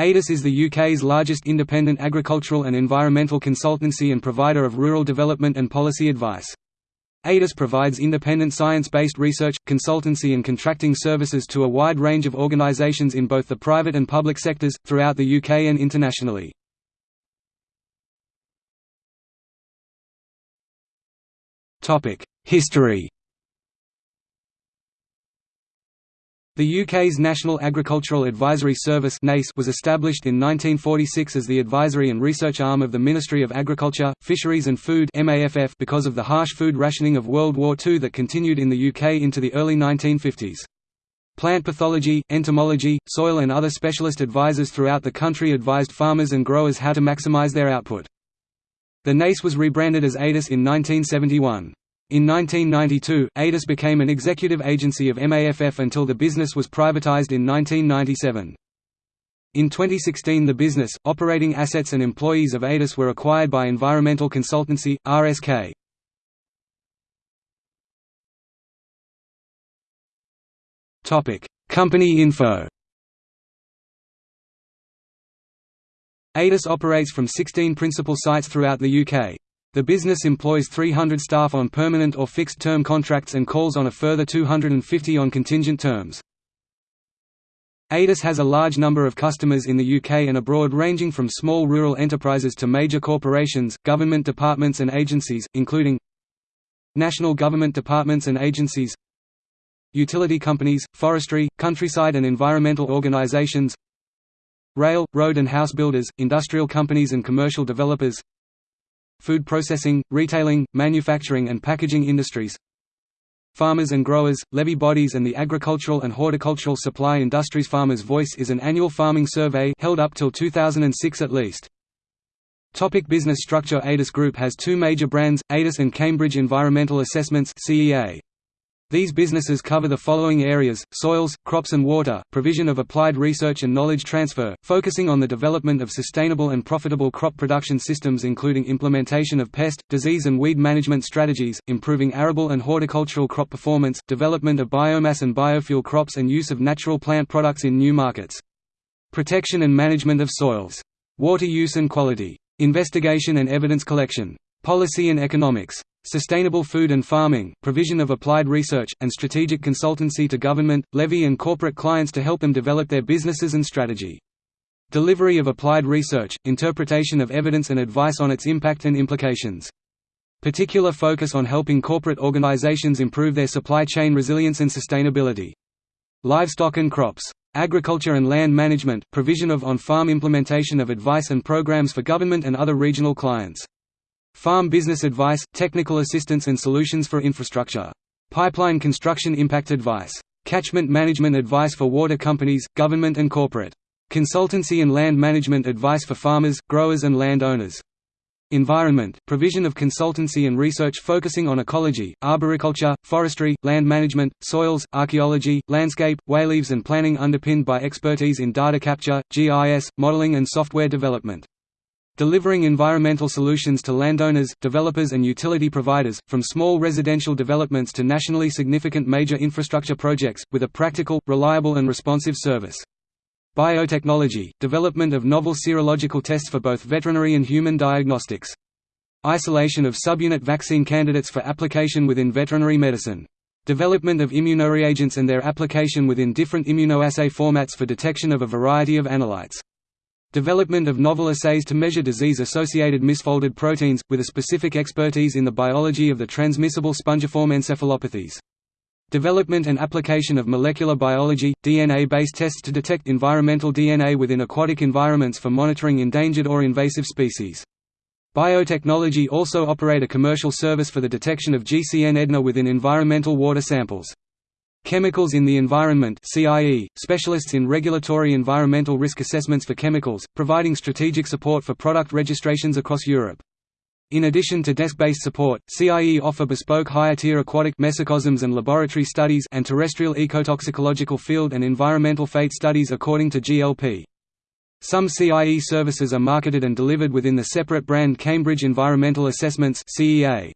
ADAS is the UK's largest independent agricultural and environmental consultancy and provider of rural development and policy advice. ADAS provides independent science-based research, consultancy and contracting services to a wide range of organisations in both the private and public sectors, throughout the UK and internationally. History The UK's National Agricultural Advisory Service was established in 1946 as the advisory and research arm of the Ministry of Agriculture, Fisheries and Food because of the harsh food rationing of World War II that continued in the UK into the early 1950s. Plant pathology, entomology, soil and other specialist advisors throughout the country advised farmers and growers how to maximise their output. The NACE was rebranded as ADAS in 1971. In 1992, ADAS became an executive agency of MAFF until the business was privatized in 1997. In 2016 the business, operating assets and employees of ADAS were acquired by environmental consultancy, RSK. Company info ADAS operates from 16 principal sites throughout the UK. The business employs 300 staff on permanent or fixed-term contracts and calls on a further 250 on contingent terms. ADAS has a large number of customers in the UK and abroad ranging from small rural enterprises to major corporations, government departments and agencies, including National government departments and agencies Utility companies, forestry, countryside and environmental organisations Rail, road and house builders, industrial companies and commercial developers food processing, retailing, manufacturing and packaging industries Farmers and growers, levy bodies and the agricultural and horticultural supply industries Farmers' Voice is an annual farming survey held up till 2006 at least. Topic business structure ADAS Group has two major brands, ADAS and Cambridge Environmental Assessments CEA. These businesses cover the following areas, soils, crops and water, provision of applied research and knowledge transfer, focusing on the development of sustainable and profitable crop production systems including implementation of pest, disease and weed management strategies, improving arable and horticultural crop performance, development of biomass and biofuel crops and use of natural plant products in new markets. Protection and management of soils. Water use and quality. Investigation and evidence collection. Policy and economics. Sustainable food and farming, provision of applied research, and strategic consultancy to government, levy and corporate clients to help them develop their businesses and strategy. Delivery of applied research, interpretation of evidence and advice on its impact and implications. Particular focus on helping corporate organizations improve their supply chain resilience and sustainability. Livestock and crops. Agriculture and land management, provision of on-farm implementation of advice and programs for government and other regional clients. Farm business advice, technical assistance and solutions for infrastructure. Pipeline construction impact advice. Catchment management advice for water companies, government and corporate. Consultancy and land management advice for farmers, growers and land owners. Environment – provision of consultancy and research focusing on ecology, arboriculture, forestry, land management, soils, archaeology, landscape, wayleaves and planning underpinned by expertise in data capture, GIS, modeling and software development delivering environmental solutions to landowners, developers and utility providers, from small residential developments to nationally significant major infrastructure projects, with a practical, reliable and responsive service. Biotechnology – development of novel serological tests for both veterinary and human diagnostics. Isolation of subunit vaccine candidates for application within veterinary medicine. Development of immunoreagents and their application within different immunoassay formats for detection of a variety of analytes. Development of novel assays to measure disease-associated misfolded proteins, with a specific expertise in the biology of the transmissible spongiform encephalopathies. Development and application of molecular biology, DNA-based tests to detect environmental DNA within aquatic environments for monitoring endangered or invasive species. Biotechnology also operate a commercial service for the detection of GCN EDNA within environmental water samples. Chemicals in the Environment CIE, specialists in regulatory environmental risk assessments for chemicals, providing strategic support for product registrations across Europe. In addition to desk-based support, CIE offer bespoke higher-tier aquatic mesocosms and laboratory studies and terrestrial ecotoxicological field and environmental fate studies according to GLP. Some CIE services are marketed and delivered within the separate brand Cambridge Environmental Assessments CEA.